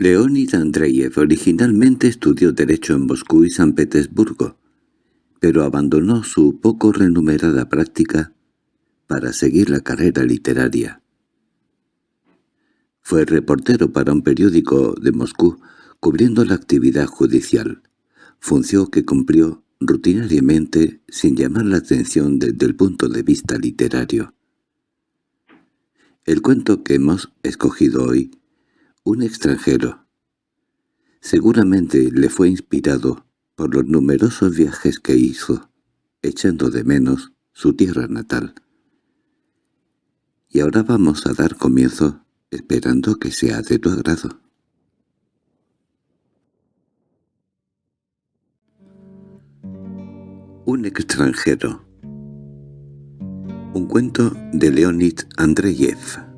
Leonid Andreyev originalmente estudió Derecho en Moscú y San Petersburgo, pero abandonó su poco renumerada práctica para seguir la carrera literaria. Fue reportero para un periódico de Moscú, cubriendo la actividad judicial, función que cumplió rutinariamente sin llamar la atención desde el punto de vista literario. El cuento que hemos escogido hoy un extranjero. Seguramente le fue inspirado por los numerosos viajes que hizo, echando de menos su tierra natal. Y ahora vamos a dar comienzo, esperando que sea de tu agrado. Un extranjero Un cuento de Leonid Andreyev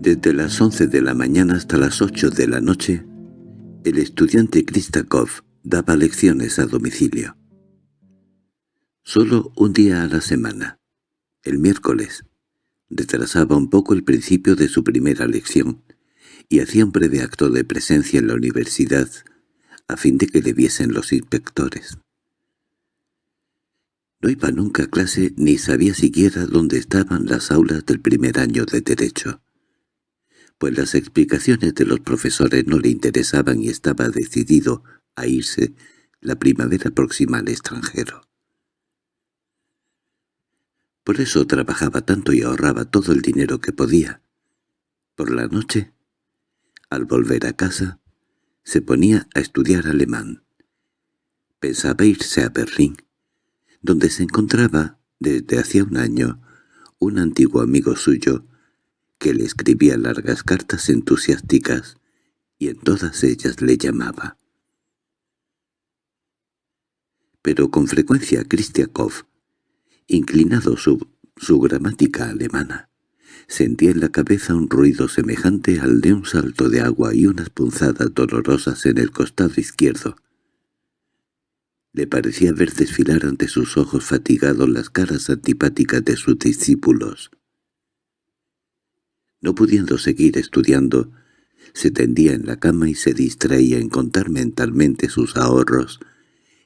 Desde las once de la mañana hasta las ocho de la noche, el estudiante Kristakov daba lecciones a domicilio. Solo un día a la semana, el miércoles, retrasaba un poco el principio de su primera lección y hacía un breve acto de presencia en la universidad a fin de que le viesen los inspectores. No iba nunca a clase ni sabía siquiera dónde estaban las aulas del primer año de Derecho pues las explicaciones de los profesores no le interesaban y estaba decidido a irse la primavera próxima al extranjero. Por eso trabajaba tanto y ahorraba todo el dinero que podía. Por la noche, al volver a casa, se ponía a estudiar alemán. Pensaba irse a Berlín, donde se encontraba, desde hacía un año, un antiguo amigo suyo, que le escribía largas cartas entusiásticas y en todas ellas le llamaba. Pero con frecuencia Kristiakov, inclinado su, su gramática alemana, sentía en la cabeza un ruido semejante al de un salto de agua y unas punzadas dolorosas en el costado izquierdo. Le parecía ver desfilar ante sus ojos fatigados las caras antipáticas de sus discípulos. No pudiendo seguir estudiando, se tendía en la cama y se distraía en contar mentalmente sus ahorros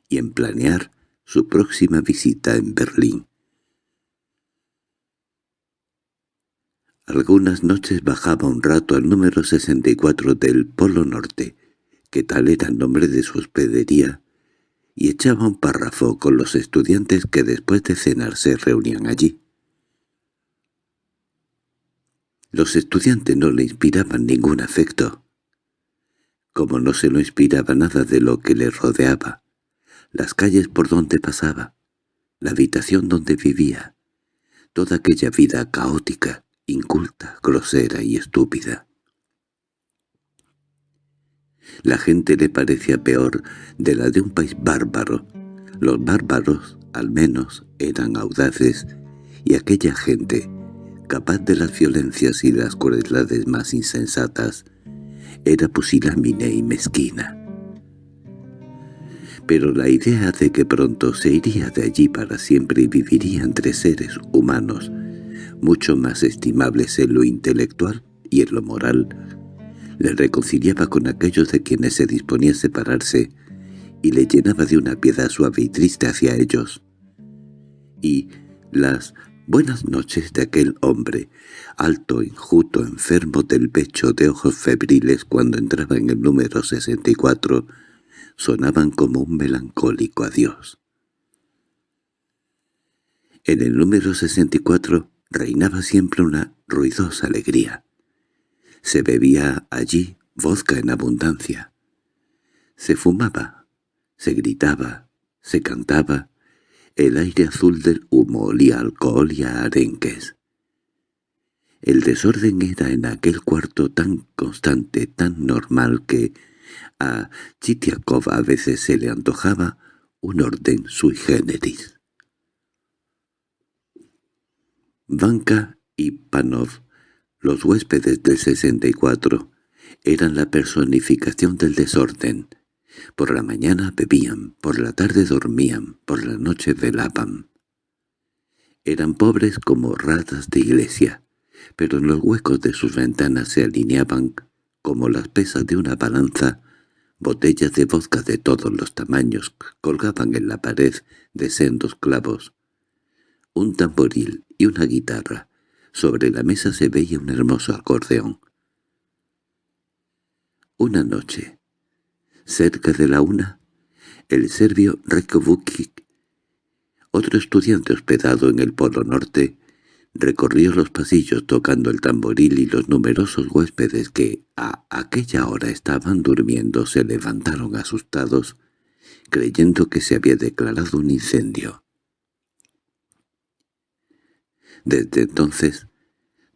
y en planear su próxima visita en Berlín. Algunas noches bajaba un rato al número 64 del Polo Norte, que tal era el nombre de su hospedería, y echaba un párrafo con los estudiantes que después de cenar se reunían allí. Los estudiantes no le inspiraban ningún afecto. Como no se lo inspiraba nada de lo que le rodeaba, las calles por donde pasaba, la habitación donde vivía, toda aquella vida caótica, inculta, grosera y estúpida. La gente le parecía peor de la de un país bárbaro. Los bárbaros, al menos, eran audaces, y aquella gente, capaz de las violencias y las crueldades más insensatas, era pusilánime y mezquina. Pero la idea de que pronto se iría de allí para siempre y viviría entre seres humanos, mucho más estimables en lo intelectual y en lo moral, le reconciliaba con aquellos de quienes se disponía a separarse y le llenaba de una piedad suave y triste hacia ellos. Y las Buenas noches de aquel hombre, alto, enjuto, enfermo del pecho, de ojos febriles cuando entraba en el número 64, sonaban como un melancólico adiós. En el número 64 reinaba siempre una ruidosa alegría. Se bebía allí vodka en abundancia. Se fumaba, se gritaba, se cantaba, el aire azul del humo olía alcohol y a arenques. El desorden era en aquel cuarto tan constante, tan normal que a Chitiakov a veces se le antojaba un orden sui generis. Vanka y Panov, los huéspedes del 64, eran la personificación del desorden, por la mañana bebían, por la tarde dormían, por la noche velaban. Eran pobres como ratas de iglesia, pero en los huecos de sus ventanas se alineaban, como las pesas de una balanza, botellas de vodka de todos los tamaños colgaban en la pared de sendos clavos. Un tamboril y una guitarra. Sobre la mesa se veía un hermoso acordeón. Una noche, cerca de la una, el serbio Rekovukic, otro estudiante hospedado en el Polo Norte, recorrió los pasillos tocando el tamboril y los numerosos huéspedes que a aquella hora estaban durmiendo se levantaron asustados, creyendo que se había declarado un incendio. Desde entonces,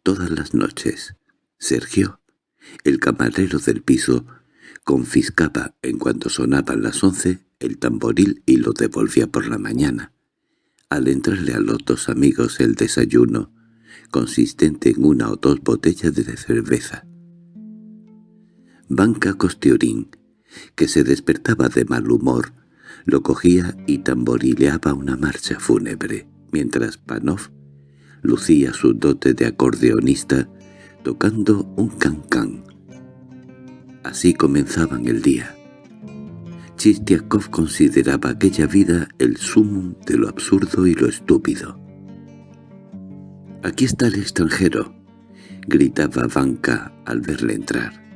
todas las noches, Sergio, el camarero del piso, confiscaba, en cuanto sonaban las once, el tamboril y lo devolvía por la mañana. Al entrarle a los dos amigos el desayuno, consistente en una o dos botellas de cerveza. Banca Costiorín, que se despertaba de mal humor, lo cogía y tamborileaba una marcha fúnebre, mientras Panov lucía su dote de acordeonista tocando un cancán. Así comenzaban el día. Chistiakov consideraba aquella vida el sumum de lo absurdo y lo estúpido. «Aquí está el extranjero», gritaba Vanka al verle entrar.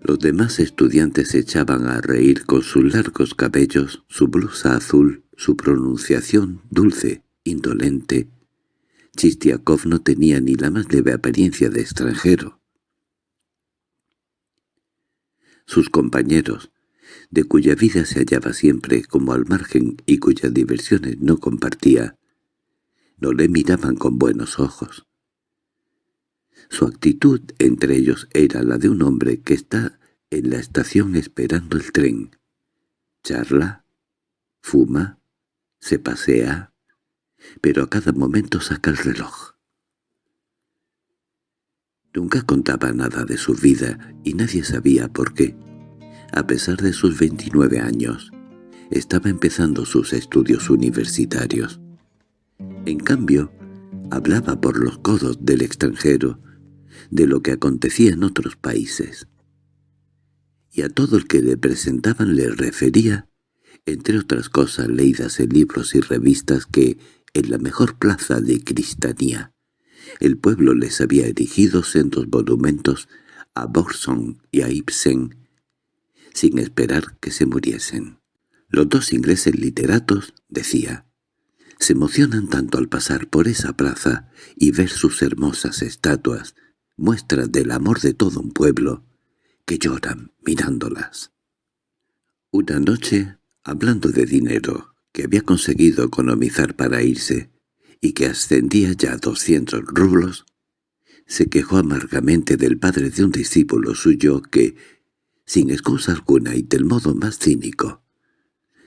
Los demás estudiantes se echaban a reír con sus largos cabellos, su blusa azul, su pronunciación dulce, indolente. Chistiakov no tenía ni la más leve apariencia de extranjero. Sus compañeros, de cuya vida se hallaba siempre como al margen y cuyas diversiones no compartía, no le miraban con buenos ojos. Su actitud entre ellos era la de un hombre que está en la estación esperando el tren. Charla, fuma, se pasea, pero a cada momento saca el reloj. Nunca contaba nada de su vida y nadie sabía por qué. A pesar de sus 29 años, estaba empezando sus estudios universitarios. En cambio, hablaba por los codos del extranjero, de lo que acontecía en otros países. Y a todo el que le presentaban le refería, entre otras cosas leídas en libros y revistas, que en la mejor plaza de Cristanía el pueblo les había erigido sendos monumentos a Borson y a Ibsen, sin esperar que se muriesen. Los dos ingleses literatos, decía, se emocionan tanto al pasar por esa plaza y ver sus hermosas estatuas, muestras del amor de todo un pueblo, que lloran mirándolas. Una noche, hablando de dinero que había conseguido economizar para irse, y que ascendía ya a doscientos rublos, se quejó amargamente del padre de un discípulo suyo que, sin excusa alguna y del modo más cínico,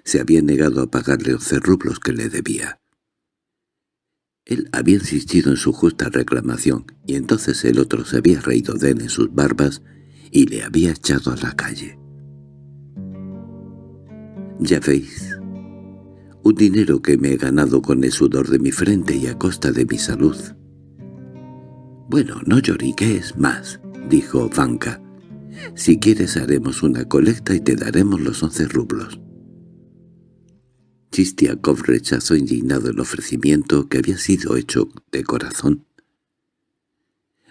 se había negado a pagarle once rublos que le debía. Él había insistido en su justa reclamación, y entonces el otro se había reído de él en sus barbas y le había echado a la calle. Ya veis, un dinero que me he ganado con el sudor de mi frente y a costa de mi salud. «Bueno, no lloriques más», dijo Vanka. «Si quieres haremos una colecta y te daremos los once rublos». Chistiakov rechazó indignado el ofrecimiento que había sido hecho de corazón.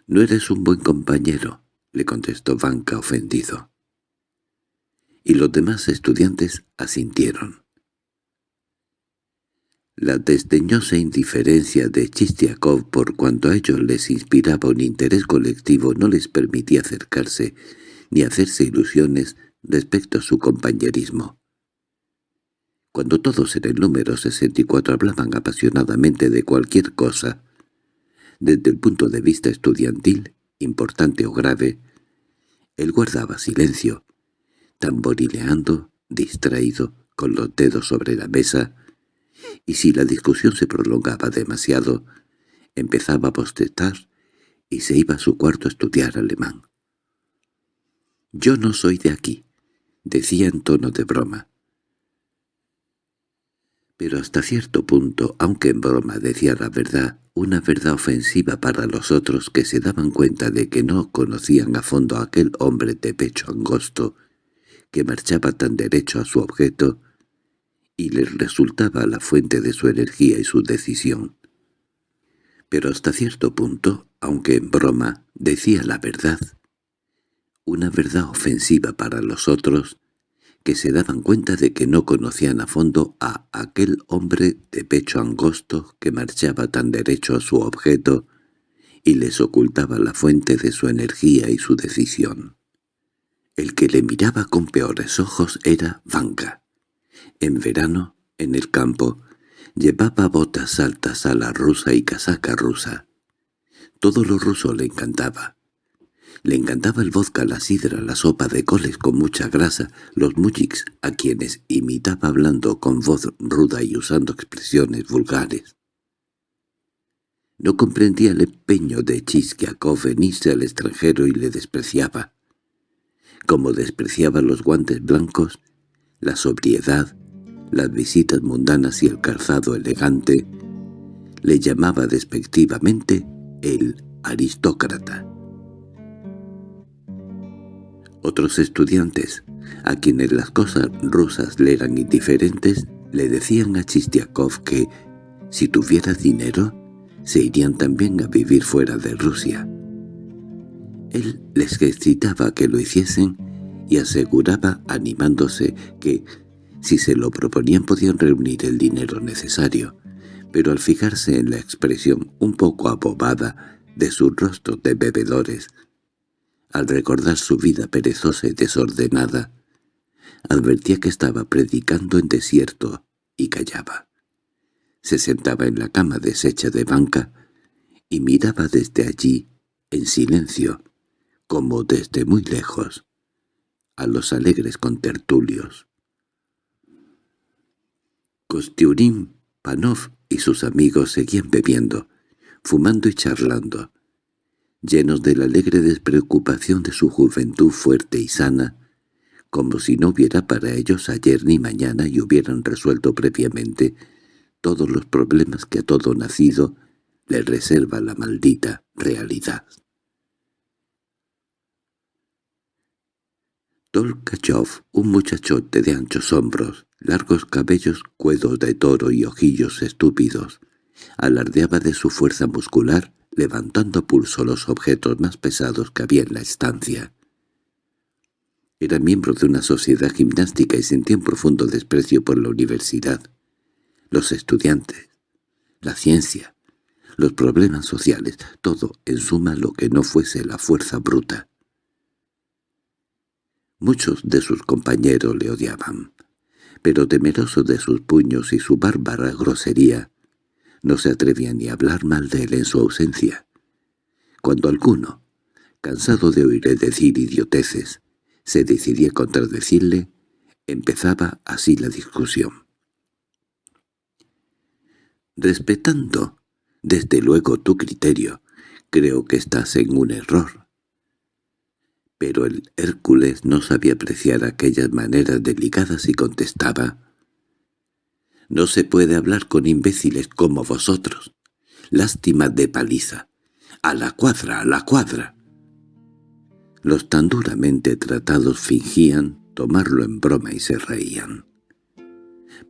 «No eres un buen compañero», le contestó Vanka ofendido. Y los demás estudiantes asintieron. La desdeñosa indiferencia de Chistiakov por cuanto a ellos les inspiraba un interés colectivo no les permitía acercarse ni hacerse ilusiones respecto a su compañerismo. Cuando todos en el número 64 hablaban apasionadamente de cualquier cosa, desde el punto de vista estudiantil, importante o grave, él guardaba silencio, tamborileando, distraído, con los dedos sobre la mesa, y si la discusión se prolongaba demasiado, empezaba a bostezar y se iba a su cuarto a estudiar alemán. «Yo no soy de aquí», decía en tono de broma. Pero hasta cierto punto, aunque en broma decía la verdad, una verdad ofensiva para los otros que se daban cuenta de que no conocían a fondo a aquel hombre de pecho angosto que marchaba tan derecho a su objeto y les resultaba la fuente de su energía y su decisión. Pero hasta cierto punto, aunque en broma, decía la verdad. Una verdad ofensiva para los otros que se daban cuenta de que no conocían a fondo a aquel hombre de pecho angosto que marchaba tan derecho a su objeto y les ocultaba la fuente de su energía y su decisión. El que le miraba con peores ojos era Vanka. En verano, en el campo, llevaba botas altas a la rusa y casaca rusa. Todo lo ruso le encantaba. Le encantaba el vodka, la sidra, la sopa de coles con mucha grasa, los mujiks a quienes imitaba hablando con voz ruda y usando expresiones vulgares. No comprendía el empeño de Chisquiakov en irse al extranjero y le despreciaba. Como despreciaba los guantes blancos, la sobriedad, las visitas mundanas y el calzado elegante, le llamaba despectivamente el aristócrata. Otros estudiantes, a quienes las cosas rusas le eran indiferentes, le decían a Chistiakov que, si tuviera dinero, se irían también a vivir fuera de Rusia. Él les excitaba que lo hiciesen y aseguraba, animándose, que, si se lo proponían podían reunir el dinero necesario, pero al fijarse en la expresión un poco abobada de sus rostros de bebedores, al recordar su vida perezosa y desordenada, advertía que estaba predicando en desierto y callaba. Se sentaba en la cama deshecha de banca y miraba desde allí, en silencio, como desde muy lejos, a los alegres contertulios. Kostiurin, Panov y sus amigos seguían bebiendo, fumando y charlando, llenos de la alegre despreocupación de su juventud fuerte y sana, como si no hubiera para ellos ayer ni mañana y hubieran resuelto previamente todos los problemas que a todo nacido le reserva la maldita realidad. Tolkachov, un muchachote de anchos hombros, largos cabellos, cuedos de toro y ojillos estúpidos, alardeaba de su fuerza muscular levantando a pulso los objetos más pesados que había en la estancia. Era miembro de una sociedad gimnástica y sentía un profundo desprecio por la universidad, los estudiantes, la ciencia, los problemas sociales, todo en suma lo que no fuese la fuerza bruta. Muchos de sus compañeros le odiaban, pero temeroso de sus puños y su bárbara grosería, no se atrevía ni a hablar mal de él en su ausencia. Cuando alguno, cansado de oírle decir idioteces, se decidía contradecirle, empezaba así la discusión. Respetando, desde luego, tu criterio, creo que estás en un error. Pero el Hércules no sabía apreciar aquellas maneras delicadas y contestaba, no se puede hablar con imbéciles como vosotros. Lástima de paliza. A la cuadra, a la cuadra. Los tan duramente tratados fingían tomarlo en broma y se reían.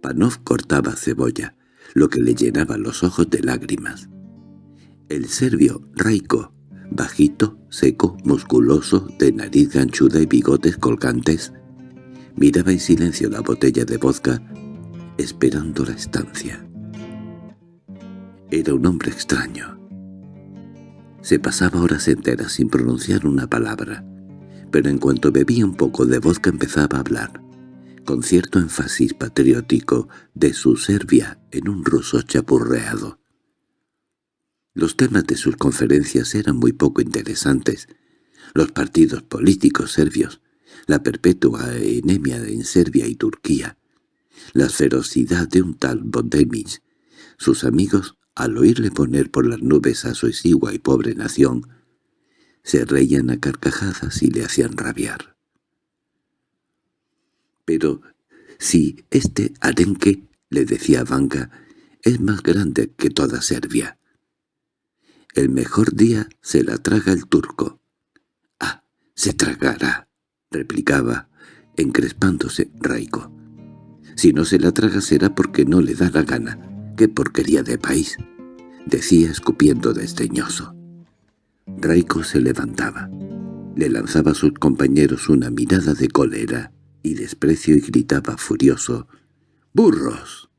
Panov cortaba cebolla, lo que le llenaba los ojos de lágrimas. El serbio Raiko, bajito, seco, musculoso, de nariz ganchuda y bigotes colgantes, miraba en silencio la botella de vodka esperando la estancia. Era un hombre extraño. Se pasaba horas enteras sin pronunciar una palabra, pero en cuanto bebía un poco de vodka empezaba a hablar, con cierto énfasis patriótico, de su Serbia en un ruso chapurreado. Los temas de sus conferencias eran muy poco interesantes. Los partidos políticos serbios, la perpetua enemia en Serbia y Turquía, la ferocidad de un tal Bondemich. Sus amigos, al oírle poner por las nubes a su exigua y pobre nación, se reían a carcajadas y le hacían rabiar. Pero si este arenque le decía Vanka, es más grande que toda Serbia. El mejor día se la traga el turco. —¡Ah, se tragará! —replicaba, encrespándose Raico. —Si no se la traga será porque no le da la gana. ¡Qué porquería de país! —decía escupiendo desdeñoso. Raico se levantaba. Le lanzaba a sus compañeros una mirada de cólera y desprecio y gritaba furioso, «¡Burros!».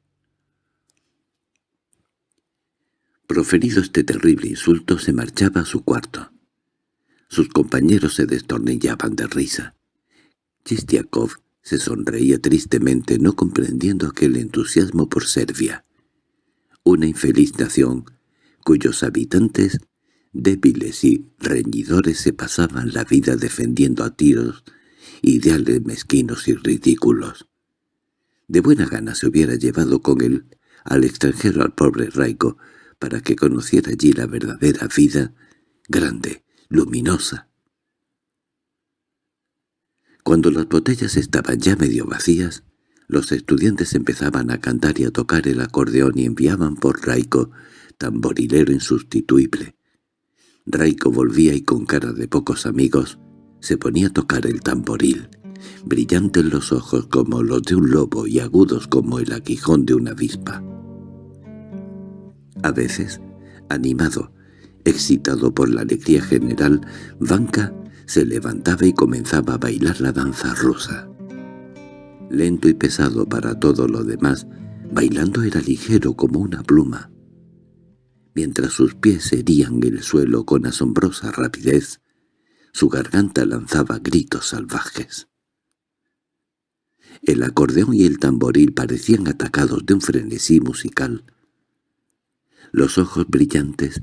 Proferido este terrible insulto, se marchaba a su cuarto. Sus compañeros se destornillaban de risa. Chistiakov se sonreía tristemente, no comprendiendo aquel entusiasmo por Serbia, una infeliz nación cuyos habitantes, débiles y reñidores, se pasaban la vida defendiendo a tiros ideales mezquinos y ridículos. De buena gana se hubiera llevado con él al extranjero al pobre Raico para que conociera allí la verdadera vida, grande, luminosa. Cuando las botellas estaban ya medio vacías, los estudiantes empezaban a cantar y a tocar el acordeón y enviaban por Raico, tamborilero insustituible. Raico volvía y con cara de pocos amigos se ponía a tocar el tamboril, brillantes los ojos como los de un lobo y agudos como el aguijón de una avispa. A veces, animado, excitado por la alegría general, Vanka se levantaba y comenzaba a bailar la danza rusa. Lento y pesado para todo lo demás, bailando era ligero como una pluma. Mientras sus pies herían el suelo con asombrosa rapidez, su garganta lanzaba gritos salvajes. El acordeón y el tamboril parecían atacados de un frenesí musical. Los ojos brillantes,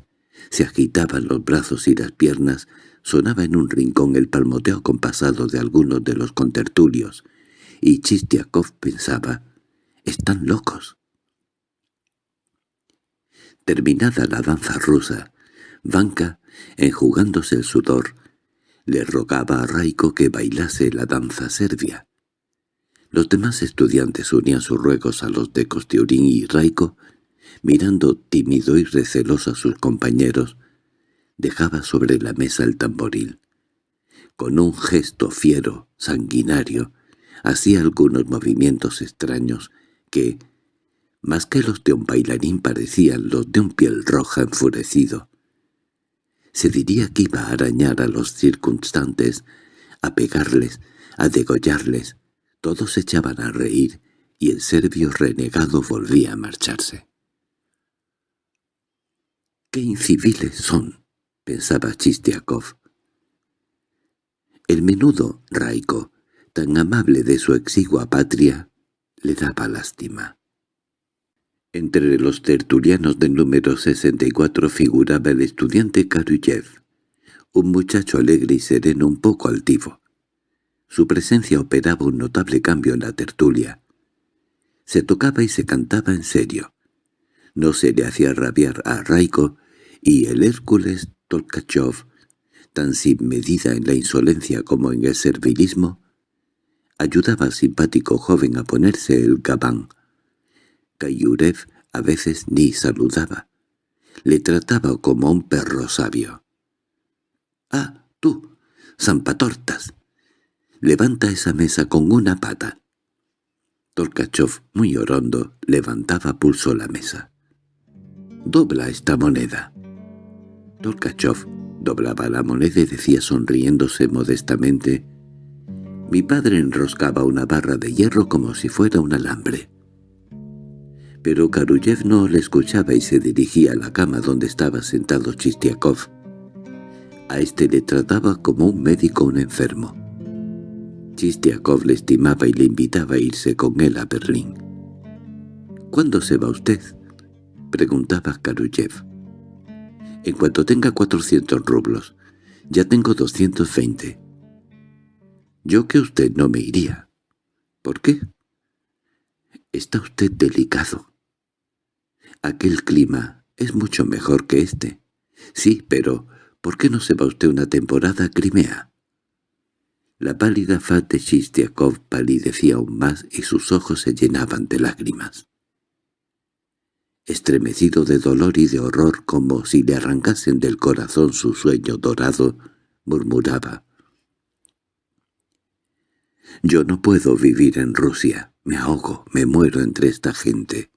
se agitaban los brazos y las piernas, sonaba en un rincón el palmoteo compasado de algunos de los contertulios, y Chistiakov pensaba, «están locos». Terminada la danza rusa, Vanka, enjugándose el sudor, le rogaba a Raiko que bailase la danza serbia. Los demás estudiantes unían sus ruegos a los de Kostiurin y Raiko, mirando tímido y receloso a sus compañeros, dejaba sobre la mesa el tamboril. Con un gesto fiero, sanguinario, hacía algunos movimientos extraños que, más que los de un bailarín, parecían los de un piel roja enfurecido. Se diría que iba a arañar a los circunstantes, a pegarles, a degollarles. Todos echaban a reír, y el serbio renegado volvía a marcharse. —¡Qué inciviles son! —pensaba Chistiakov. El menudo Raico, tan amable de su exigua patria, le daba lástima. Entre los tertulianos del número 64 figuraba el estudiante Karuyev, un muchacho alegre y sereno un poco altivo. Su presencia operaba un notable cambio en la tertulia. Se tocaba y se cantaba en serio. No se le hacía rabiar a Raiko y el Hércules Tolkachov, tan sin medida en la insolencia como en el servilismo, ayudaba al simpático joven a ponerse el gabán, Kayurev a veces ni saludaba. Le trataba como un perro sabio. —¡Ah, tú! ¡Zampatortas! Levanta esa mesa con una pata. Tolkachov, muy orondo, levantaba pulso la mesa. —Dobla esta moneda. Tolkachov doblaba la moneda y decía sonriéndose modestamente «Mi padre enroscaba una barra de hierro como si fuera un alambre» pero Karuyev no le escuchaba y se dirigía a la cama donde estaba sentado Chistiakov. A este le trataba como un médico un enfermo. Chistiakov le estimaba y le invitaba a irse con él a Berlín. —¿Cuándo se va usted? —preguntaba Karuyev. —En cuanto tenga cuatrocientos rublos. Ya tengo doscientos veinte. —Yo que usted no me iría. —¿Por qué? —Está usted delicado. Aquel clima es mucho mejor que este. Sí, pero ¿por qué no se va usted una temporada a Crimea? La pálida faz de Chistiakov palidecía aún más y sus ojos se llenaban de lágrimas. Estremecido de dolor y de horror como si le arrancasen del corazón su sueño dorado, murmuraba. «Yo no puedo vivir en Rusia, me ahogo, me muero entre esta gente».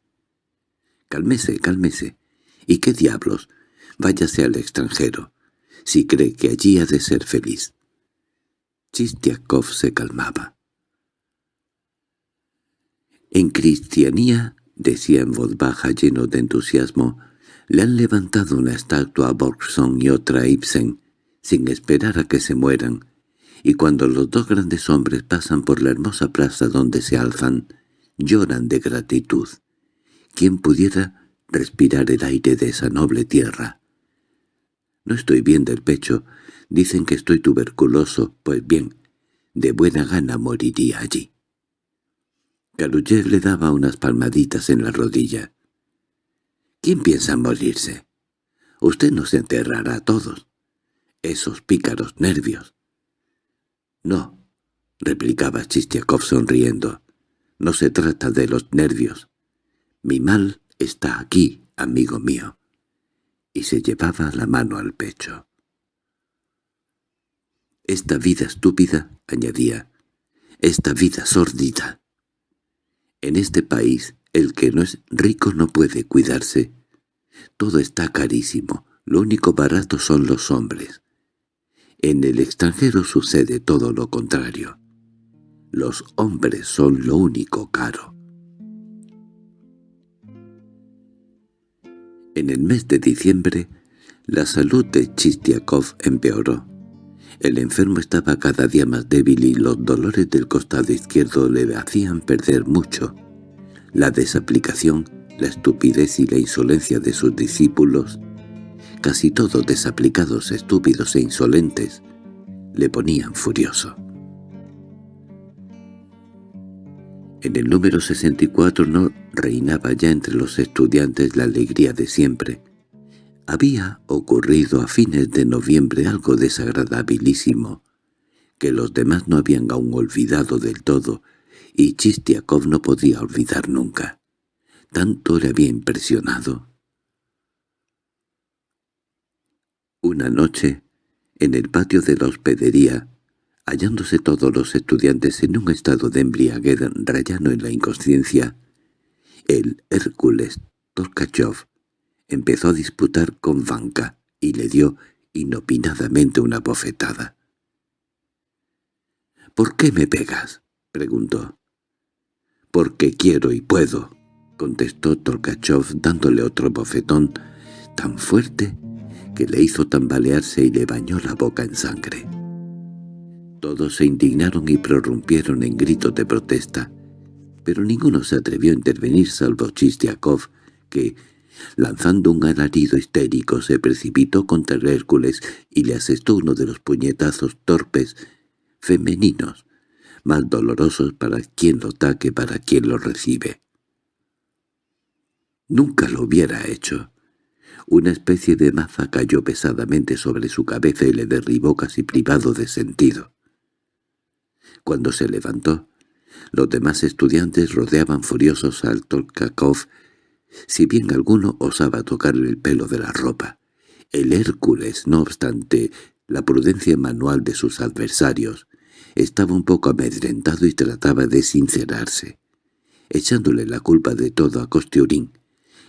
«Cálmese, cálmese. ¿Y qué diablos? Váyase al extranjero, si cree que allí ha de ser feliz». Chistiakov se calmaba. En cristianía decía en voz baja lleno de entusiasmo, le han levantado una estatua a Borgson y otra a Ibsen, sin esperar a que se mueran, y cuando los dos grandes hombres pasan por la hermosa plaza donde se alzan, lloran de gratitud. ¿Quién pudiera respirar el aire de esa noble tierra? No estoy bien del pecho, dicen que estoy tuberculoso, pues bien, de buena gana moriría allí. Galuyev le daba unas palmaditas en la rodilla. —¿Quién piensa morirse? Usted nos enterrará a todos. Esos pícaros nervios. —No —replicaba Chistiakov sonriendo—, no se trata de los nervios. Mi mal está aquí, amigo mío. Y se llevaba la mano al pecho. Esta vida estúpida, añadía, esta vida sórdida, en este país el que no es rico no puede cuidarse. Todo está carísimo, lo único barato son los hombres. En el extranjero sucede todo lo contrario. Los hombres son lo único caro. En el mes de diciembre, la salud de Chistiakov empeoró. El enfermo estaba cada día más débil y los dolores del costado izquierdo le hacían perder mucho. La desaplicación, la estupidez y la insolencia de sus discípulos, casi todos desaplicados, estúpidos e insolentes, le ponían furioso. En el número 64 no reinaba ya entre los estudiantes la alegría de siempre, había ocurrido a fines de noviembre algo desagradabilísimo, que los demás no habían aún olvidado del todo, y Chistiakov no podía olvidar nunca. Tanto le había impresionado. Una noche, en el patio de la hospedería, hallándose todos los estudiantes en un estado de embriaguez rayano en la inconsciencia, el Hércules Torkachov empezó a disputar con Vanka y le dio inopinadamente una bofetada. —¿Por qué me pegas? —preguntó. —Porque quiero y puedo —contestó Tolkachov dándole otro bofetón tan fuerte que le hizo tambalearse y le bañó la boca en sangre. Todos se indignaron y prorrumpieron en gritos de protesta, pero ninguno se atrevió a intervenir salvo Chistiakov, que, Lanzando un alarido histérico se precipitó contra Hércules y le asestó uno de los puñetazos torpes, femeninos, más dolorosos para quien lo da para quien lo recibe. Nunca lo hubiera hecho. Una especie de maza cayó pesadamente sobre su cabeza y le derribó casi privado de sentido. Cuando se levantó, los demás estudiantes rodeaban furiosos al Tolkakov si bien alguno osaba tocarle el pelo de la ropa, el Hércules, no obstante la prudencia manual de sus adversarios, estaba un poco amedrentado y trataba de sincerarse, echándole la culpa de todo a Costeurín,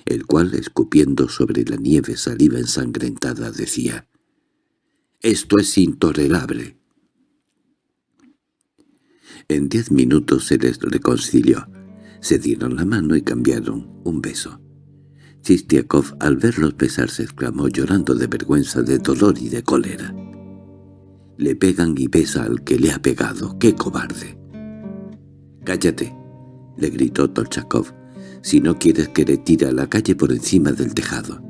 el cual, escupiendo sobre la nieve saliva ensangrentada, decía «¡Esto es intolerable!». En diez minutos se les reconcilió. Se dieron la mano y cambiaron un beso. Chistiakov al verlos besarse exclamó llorando de vergüenza, de dolor y de cólera. «Le pegan y besa al que le ha pegado. ¡Qué cobarde!» «¡Cállate!» le gritó Tolchakov. «Si no quieres que le tire a la calle por encima del tejado».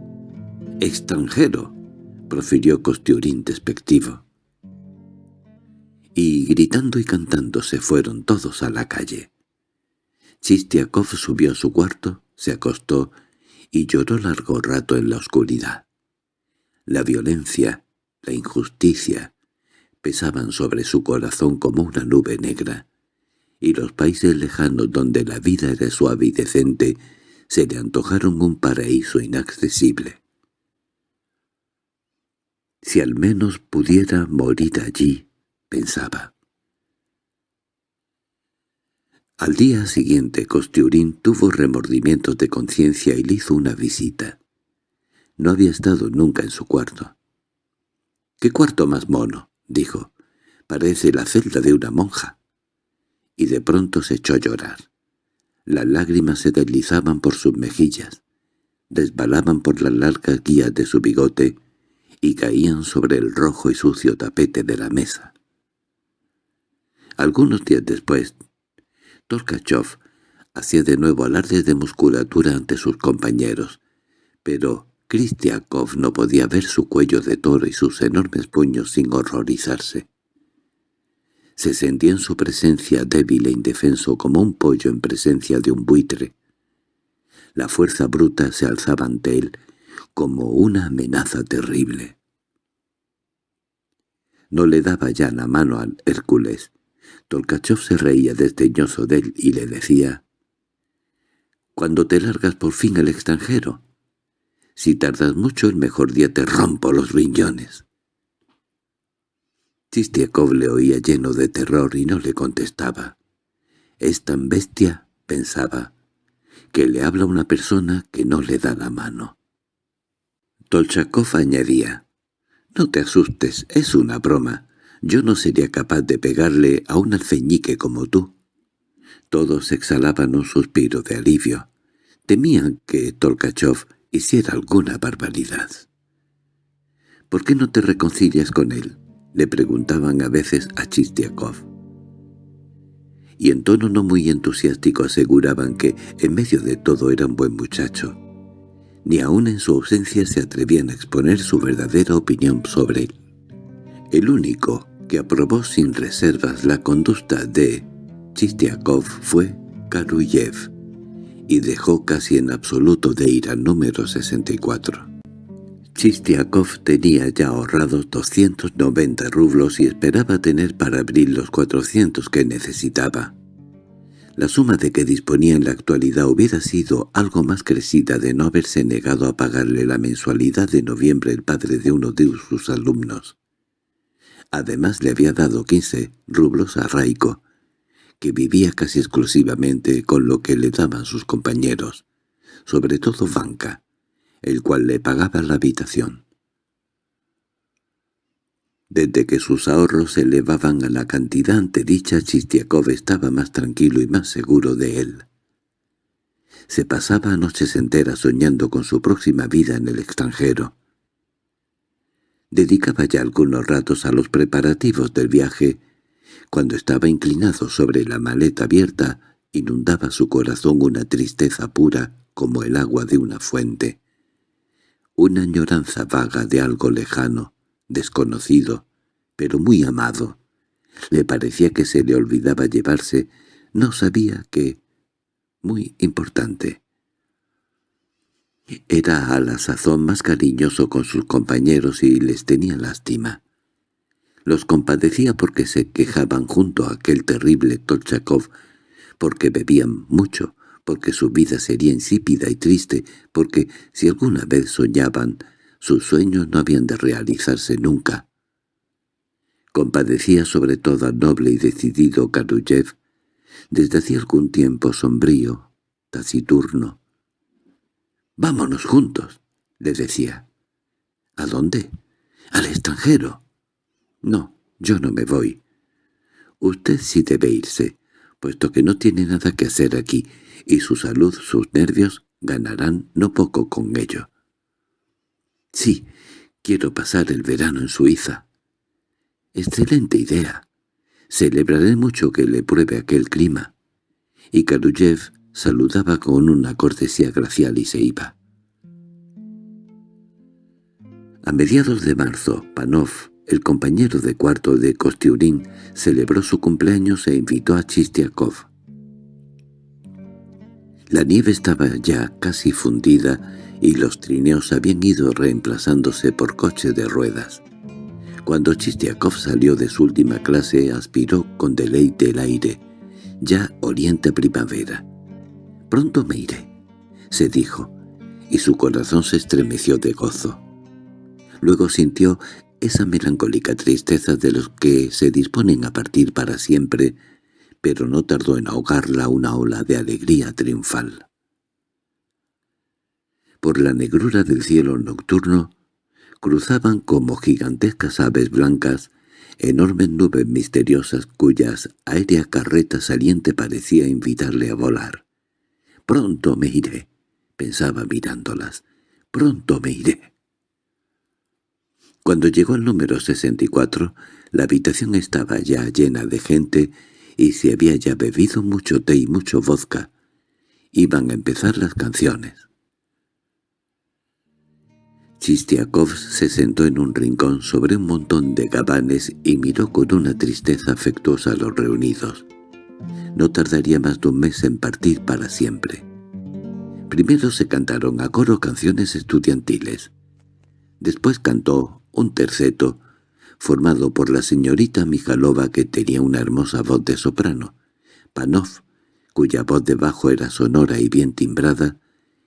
«¡Extranjero!» profirió Kostiurin despectivo. Y gritando y cantando se fueron todos a la calle. Chistiakov subió a su cuarto, se acostó y lloró largo rato en la oscuridad. La violencia, la injusticia, pesaban sobre su corazón como una nube negra, y los países lejanos donde la vida era suave y decente se le antojaron un paraíso inaccesible. Si al menos pudiera morir allí, pensaba. Al día siguiente Costiurín tuvo remordimientos de conciencia y le hizo una visita. No había estado nunca en su cuarto. —¿Qué cuarto más mono? —dijo. —Parece la celda de una monja. Y de pronto se echó a llorar. Las lágrimas se deslizaban por sus mejillas, desbalaban por las largas guías de su bigote y caían sobre el rojo y sucio tapete de la mesa. Algunos días después, Torkachov hacía de nuevo alarde de musculatura ante sus compañeros, pero Kristiakov no podía ver su cuello de toro y sus enormes puños sin horrorizarse. Se sentía en su presencia débil e indefenso como un pollo en presencia de un buitre. La fuerza bruta se alzaba ante él como una amenaza terrible. No le daba ya la mano al Hércules. Tolkachov se reía desdeñoso de él y le decía «Cuando te largas por fin al extranjero, si tardas mucho el mejor día te rompo los riñones». Chistiakov le oía lleno de terror y no le contestaba. «Es tan bestia», pensaba, «que le habla una persona que no le da la mano». Tolchakov añadía, «No te asustes, es una broma. Yo no sería capaz de pegarle a un alfeñique como tú». Todos exhalaban un suspiro de alivio. Temían que Tolkachov hiciera alguna barbaridad. «¿Por qué no te reconcilias con él?» le preguntaban a veces a Chistiakov. Y en tono no muy entusiástico aseguraban que en medio de todo era un buen muchacho. Ni aun en su ausencia se atrevían a exponer su verdadera opinión sobre él. El único que aprobó sin reservas la conducta de Chistiakov fue Karuyev, y dejó casi en absoluto de ir al número 64. Chistiakov tenía ya ahorrados 290 rublos y esperaba tener para abrir los 400 que necesitaba. La suma de que disponía en la actualidad hubiera sido algo más crecida de no haberse negado a pagarle la mensualidad de noviembre el padre de uno de sus alumnos. Además le había dado 15 rublos a Raiko, que vivía casi exclusivamente con lo que le daban sus compañeros, sobre todo Vanka, el cual le pagaba la habitación. Desde que sus ahorros se elevaban a la cantidad antedicha, Chistiakov estaba más tranquilo y más seguro de él. Se pasaba noches enteras soñando con su próxima vida en el extranjero. Dedicaba ya algunos ratos a los preparativos del viaje. Cuando estaba inclinado sobre la maleta abierta, inundaba su corazón una tristeza pura como el agua de una fuente una añoranza vaga de algo lejano, desconocido, pero muy amado. Le parecía que se le olvidaba llevarse, no sabía qué, muy importante. Era a la sazón más cariñoso con sus compañeros y les tenía lástima. Los compadecía porque se quejaban junto a aquel terrible Tolchakov, porque bebían mucho, porque su vida sería insípida y triste, porque si alguna vez soñaban, sus sueños no habían de realizarse nunca. Compadecía sobre todo al noble y decidido Karuyev, desde hacía algún tiempo sombrío, taciturno. «Vámonos juntos», le decía. «¿A dónde?» «Al extranjero». «No, yo no me voy». «Usted sí debe irse, puesto que no tiene nada que hacer aquí, y su salud, sus nervios, ganarán no poco con ello. Sí, quiero pasar el verano en Suiza. Excelente idea. Celebraré mucho que le pruebe aquel clima. Y Karuyev saludaba con una cortesía gracial y se iba. A mediados de marzo, Panov, el compañero de cuarto de Kostiurin, celebró su cumpleaños e invitó a Chistiakov. La nieve estaba ya casi fundida y los trineos habían ido reemplazándose por coches de ruedas. Cuando Chistiakov salió de su última clase aspiró con deleite el aire, ya oriente primavera. «Pronto me iré. se dijo, y su corazón se estremeció de gozo. Luego sintió esa melancólica tristeza de los que se disponen a partir para siempre, pero no tardó en ahogarla una ola de alegría triunfal. Por la negrura del cielo nocturno cruzaban como gigantescas aves blancas enormes nubes misteriosas cuyas aérea carreta saliente parecía invitarle a volar. «Pronto me iré», pensaba mirándolas, «pronto me iré». Cuando llegó al número 64, la habitación estaba ya llena de gente y se había ya bebido mucho té y mucho vodka. Iban a empezar las canciones. Chistiakov se sentó en un rincón sobre un montón de gabanes y miró con una tristeza afectuosa a los reunidos. No tardaría más de un mes en partir para siempre. Primero se cantaron a coro canciones estudiantiles. Después cantó un terceto, formado por la señorita Mijalova que tenía una hermosa voz de soprano, Panov, cuya voz de bajo era sonora y bien timbrada,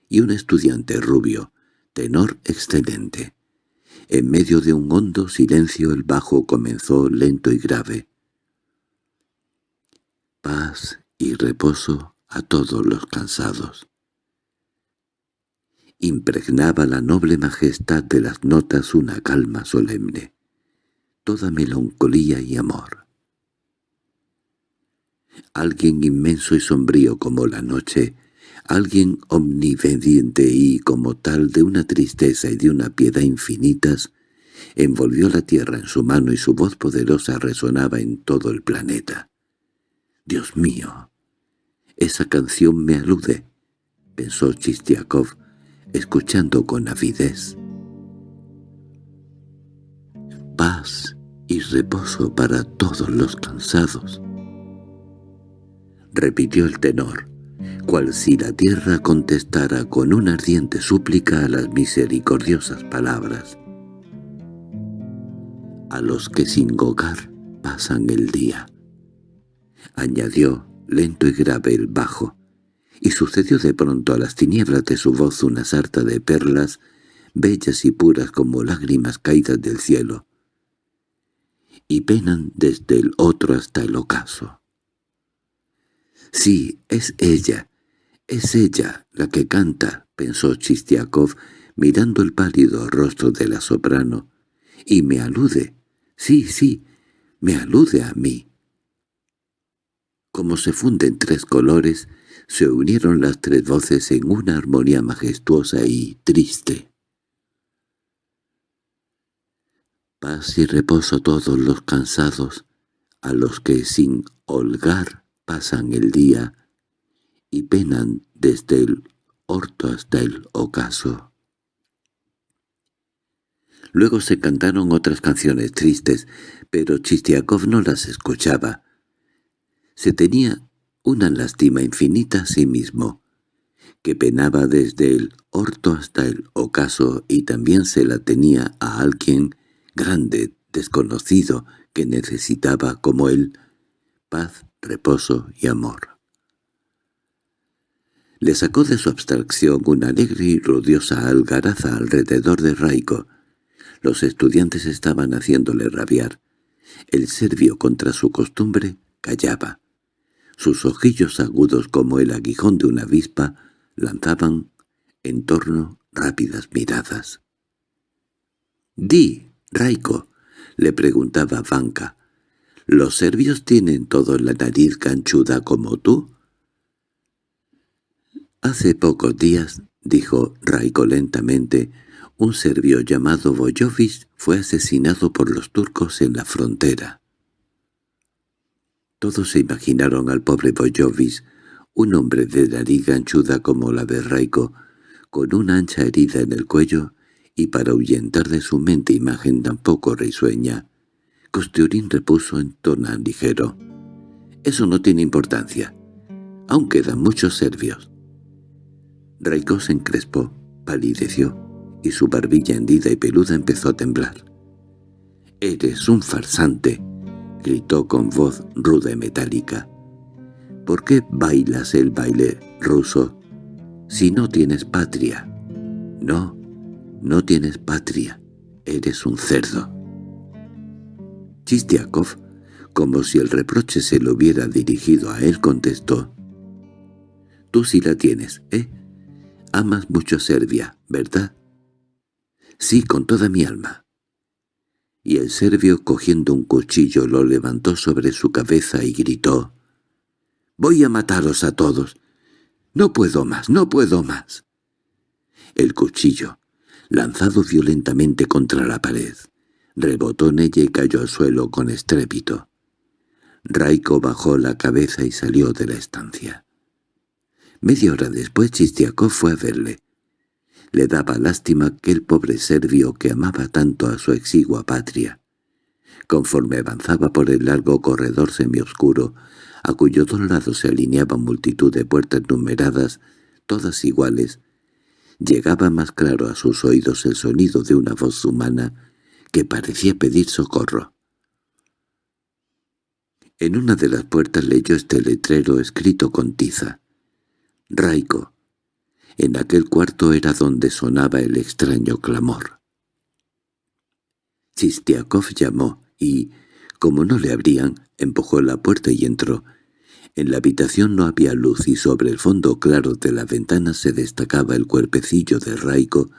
y un estudiante rubio, tenor excelente. En medio de un hondo silencio el bajo comenzó lento y grave. Paz y reposo a todos los cansados. Impregnaba la noble majestad de las notas una calma solemne, toda melancolía y amor. Alguien inmenso y sombrío como la noche alguien omnipotente y, como tal, de una tristeza y de una piedad infinitas, envolvió la tierra en su mano y su voz poderosa resonaba en todo el planeta. «Dios mío, esa canción me alude», pensó Chistiakov, escuchando con avidez. «Paz y reposo para todos los cansados», repitió el tenor cual si la tierra contestara con una ardiente súplica a las misericordiosas palabras. A los que sin hogar pasan el día. Añadió, lento y grave el bajo, y sucedió de pronto a las tinieblas de su voz una sarta de perlas, bellas y puras como lágrimas caídas del cielo, y penan desde el otro hasta el ocaso. Sí, es ella, «Es ella la que canta», pensó Chistiakov, mirando el pálido rostro de la soprano, «y me alude, sí, sí, me alude a mí». Como se funden tres colores, se unieron las tres voces en una armonía majestuosa y triste. Paz y reposo todos los cansados, a los que sin holgar pasan el día, y penan desde el orto hasta el ocaso. Luego se cantaron otras canciones tristes, pero Chistiakov no las escuchaba. Se tenía una lástima infinita a sí mismo, que penaba desde el orto hasta el ocaso y también se la tenía a alguien grande, desconocido, que necesitaba, como él, paz, reposo y amor le sacó de su abstracción una alegre y rodiosa algaraza alrededor de Raico. Los estudiantes estaban haciéndole rabiar. El serbio, contra su costumbre, callaba. Sus ojillos agudos como el aguijón de una avispa lanzaban en torno rápidas miradas. «Di, Raiko», le preguntaba Vanka, «¿los serbios tienen todo la nariz canchuda como tú?» Hace pocos días, dijo Raiko lentamente, un serbio llamado Boyovic fue asesinado por los turcos en la frontera. Todos se imaginaron al pobre Boyovic, un hombre de nariz ganchuda como la de Raiko, con una ancha herida en el cuello, y para ahuyentar de su mente imagen tan poco risueña, Costurín repuso en tono ligero. «Eso no tiene importancia. Aún quedan muchos serbios». Raiko se encrespó, palideció, y su barbilla hendida y peluda empezó a temblar. «¡Eres un farsante!» Gritó con voz ruda y metálica. «¿Por qué bailas el baile ruso? si no tienes patria. No, no tienes patria. Eres un cerdo. Chistiakov, como si el reproche se lo hubiera dirigido a él, contestó. Tú sí la tienes, ¿eh? Amas mucho Serbia, ¿verdad? Sí, con toda mi alma. Y el serbio, cogiendo un cuchillo, lo levantó sobre su cabeza y gritó. «¡Voy a mataros a todos! ¡No puedo más, no puedo más!» El cuchillo, lanzado violentamente contra la pared, rebotó en ella y cayó al suelo con estrépito. Raiko bajó la cabeza y salió de la estancia. Media hora después Chistiakov fue a verle. Le daba lástima que el pobre serbio que amaba tanto a su exigua patria. Conforme avanzaba por el largo corredor semioscuro, a cuyos dos lados se alineaban multitud de puertas numeradas, todas iguales, llegaba más claro a sus oídos el sonido de una voz humana que parecía pedir socorro. En una de las puertas leyó este letrero escrito con tiza. «Raiko». En aquel cuarto era donde sonaba el extraño clamor. Chistiakov llamó y, como no le abrían, empujó la puerta y entró. En la habitación no había luz y sobre el fondo claro de la ventana se destacaba el cuerpecillo de Raiko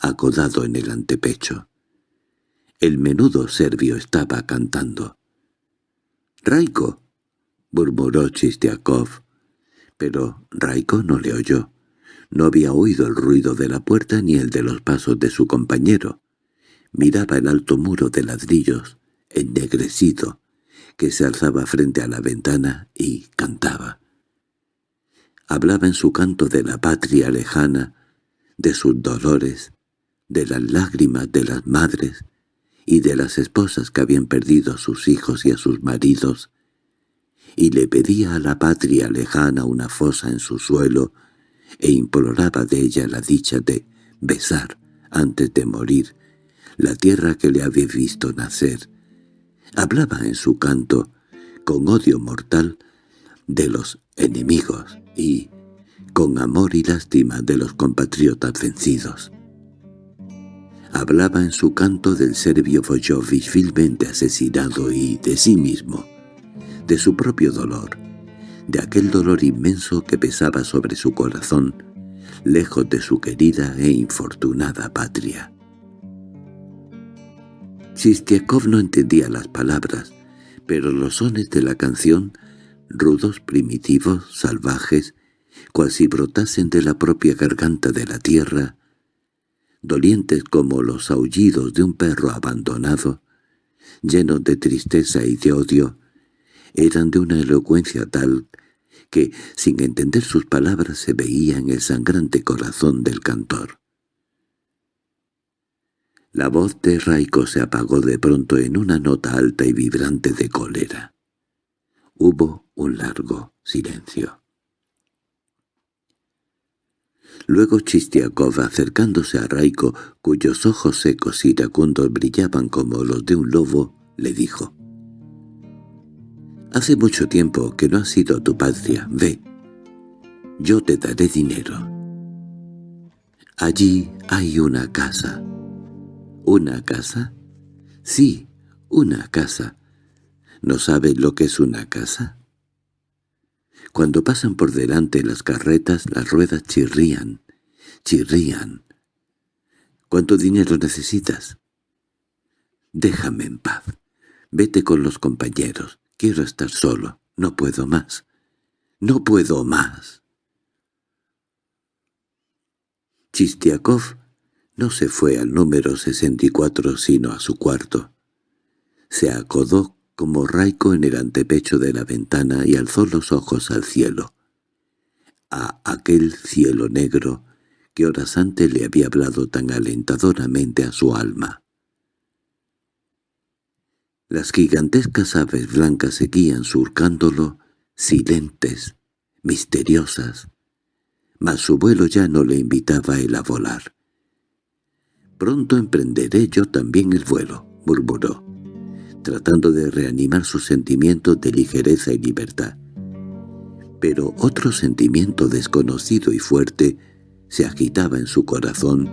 acodado en el antepecho. El menudo serbio estaba cantando. —¡Raiko! —murmuró Chistiakov. Pero Raiko no le oyó. No había oído el ruido de la puerta ni el de los pasos de su compañero. Miraba el alto muro de ladrillos, ennegrecido, que se alzaba frente a la ventana y cantaba. Hablaba en su canto de la patria lejana, de sus dolores, de las lágrimas de las madres y de las esposas que habían perdido a sus hijos y a sus maridos, y le pedía a la patria lejana una fosa en su suelo e imploraba de ella la dicha de besar, antes de morir, la tierra que le había visto nacer. Hablaba en su canto, con odio mortal, de los enemigos y con amor y lástima de los compatriotas vencidos. Hablaba en su canto del serbio Vojovich vilmente asesinado y de sí mismo, de su propio dolor, de aquel dolor inmenso que pesaba sobre su corazón, lejos de su querida e infortunada patria. Chistiakov no entendía las palabras, pero los sones de la canción, rudos, primitivos, salvajes, cual si brotasen de la propia garganta de la tierra, dolientes como los aullidos de un perro abandonado, llenos de tristeza y de odio, eran de una elocuencia tal que, sin entender sus palabras, se veía en el sangrante corazón del cantor. La voz de Raiko se apagó de pronto en una nota alta y vibrante de cólera. Hubo un largo silencio. Luego Chistiakov, acercándose a Raiko, cuyos ojos secos y iracundos brillaban como los de un lobo, le dijo Hace mucho tiempo que no has sido tu patria, ve. Yo te daré dinero. Allí hay una casa. ¿Una casa? Sí, una casa. ¿No sabes lo que es una casa? Cuando pasan por delante las carretas, las ruedas chirrían, chirrían. ¿Cuánto dinero necesitas? Déjame en paz. Vete con los compañeros. Quiero estar solo. No puedo más. No puedo más. Chistiakov no se fue al número 64 sino a su cuarto. Se acodó como Raiko en el antepecho de la ventana y alzó los ojos al cielo. A aquel cielo negro que horas antes le había hablado tan alentadoramente a su alma. Las gigantescas aves blancas seguían surcándolo, silentes, misteriosas, mas su vuelo ya no le invitaba a él a volar. «Pronto emprenderé yo también el vuelo», murmuró, tratando de reanimar sus sentimientos de ligereza y libertad. Pero otro sentimiento desconocido y fuerte se agitaba en su corazón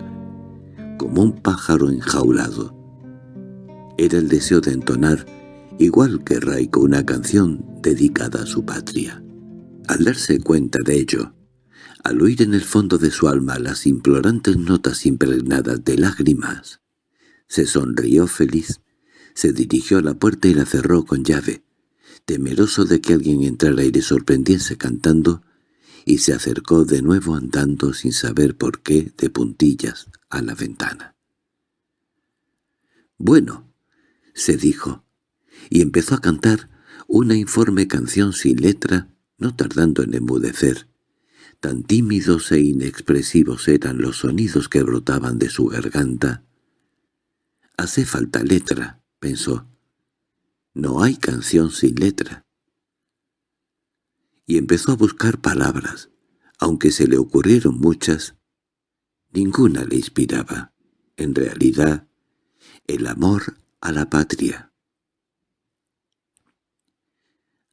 como un pájaro enjaulado. Era el deseo de entonar, igual que Raiko, una canción dedicada a su patria. Al darse cuenta de ello, al oír en el fondo de su alma las implorantes notas impregnadas de lágrimas, se sonrió feliz, se dirigió a la puerta y la cerró con llave, temeroso de que alguien entrara y le sorprendiese cantando, y se acercó de nuevo andando sin saber por qué de puntillas a la ventana. «Bueno», se dijo, y empezó a cantar una informe canción sin letra, no tardando en enmudecer. Tan tímidos e inexpresivos eran los sonidos que brotaban de su garganta. «Hace falta letra», pensó. «No hay canción sin letra» y empezó a buscar palabras. Aunque se le ocurrieron muchas, ninguna le inspiraba, en realidad, el amor a la patria.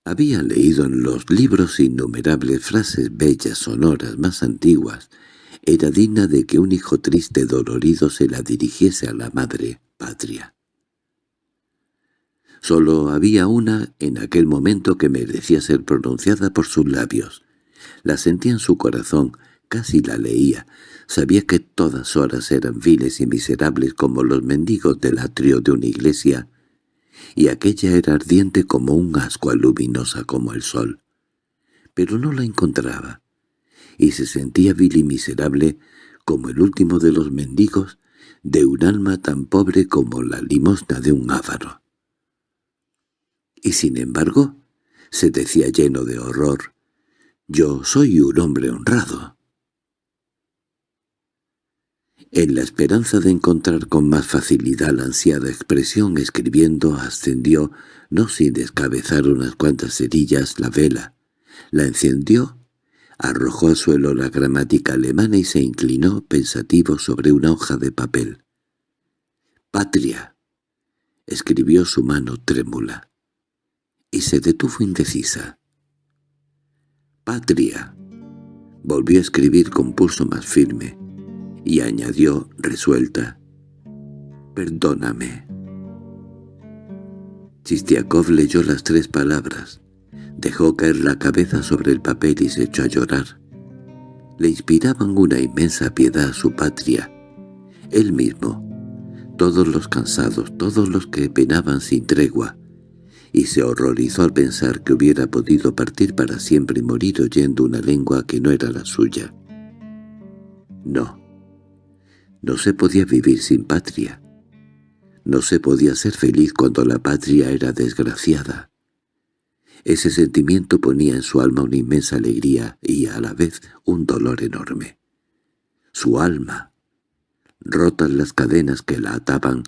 Había leído en los libros innumerables frases bellas, sonoras, más antiguas. Era digna de que un hijo triste dolorido se la dirigiese a la madre patria. Solo había una en aquel momento que merecía ser pronunciada por sus labios. La sentía en su corazón, casi la leía. Sabía que todas horas eran viles y miserables como los mendigos del atrio de una iglesia, y aquella era ardiente como un ascua luminosa como el sol. Pero no la encontraba, y se sentía vil y miserable como el último de los mendigos de un alma tan pobre como la limosna de un ávaro. Y sin embargo, se decía lleno de horror, «Yo soy un hombre honrado». En la esperanza de encontrar con más facilidad la ansiada expresión escribiendo ascendió, no sin descabezar unas cuantas cerillas, la vela. La encendió, arrojó al suelo la gramática alemana y se inclinó pensativo sobre una hoja de papel. «Patria», escribió su mano trémula y se detuvo indecisa. «Patria», volvió a escribir con pulso más firme, y añadió resuelta, «Perdóname». Chistiakov leyó las tres palabras, dejó caer la cabeza sobre el papel y se echó a llorar. Le inspiraban una inmensa piedad a su patria, él mismo, todos los cansados, todos los que penaban sin tregua, y se horrorizó al pensar que hubiera podido partir para siempre y morir oyendo una lengua que no era la suya. No, no se podía vivir sin patria. No se podía ser feliz cuando la patria era desgraciada. Ese sentimiento ponía en su alma una inmensa alegría y a la vez un dolor enorme. Su alma, rotas las cadenas que la ataban,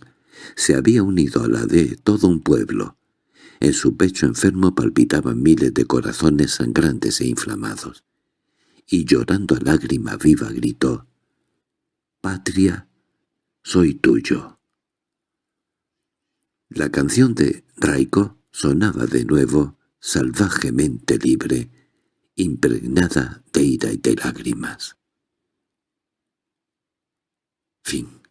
se había unido a la de todo un pueblo, en su pecho enfermo palpitaban miles de corazones sangrantes e inflamados. Y llorando a lágrima viva gritó, «Patria, soy tuyo». La canción de Raiko sonaba de nuevo, salvajemente libre, impregnada de ira y de lágrimas. Fin